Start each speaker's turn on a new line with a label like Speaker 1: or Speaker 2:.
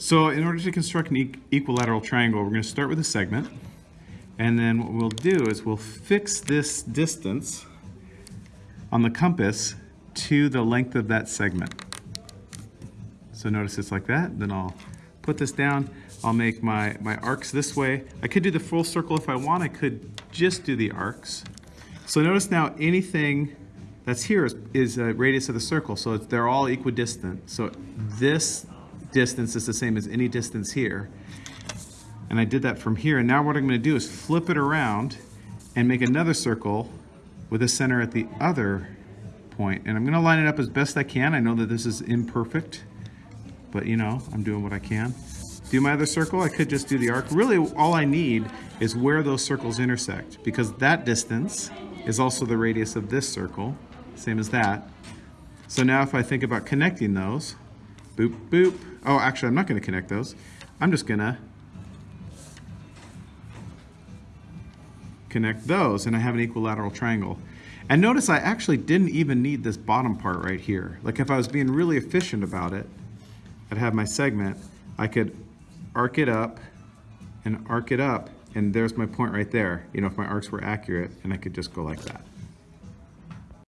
Speaker 1: So in order to construct an equilateral triangle, we're going to start with a segment. And then what we'll do is we'll fix this distance on the compass to the length of that segment. So notice it's like that, then I'll put this down, I'll make my, my arcs this way. I could do the full circle if I want, I could just do the arcs. So notice now anything that's here is, is a radius of the circle, so they're all equidistant. So this distance is the same as any distance here. And I did that from here, and now what I'm gonna do is flip it around and make another circle with a center at the other point. And I'm gonna line it up as best I can. I know that this is imperfect, but you know, I'm doing what I can. Do my other circle, I could just do the arc. Really, all I need is where those circles intersect, because that distance is also the radius of this circle, same as that. So now if I think about connecting those, boop, boop. Oh, actually, I'm not gonna connect those. I'm just gonna connect those and I have an equilateral triangle. And notice I actually didn't even need this bottom part right here. Like if I was being really efficient about it, I'd have my segment, I could arc it up and arc it up and there's my point right there. You know, if my arcs were accurate and I could just go like that.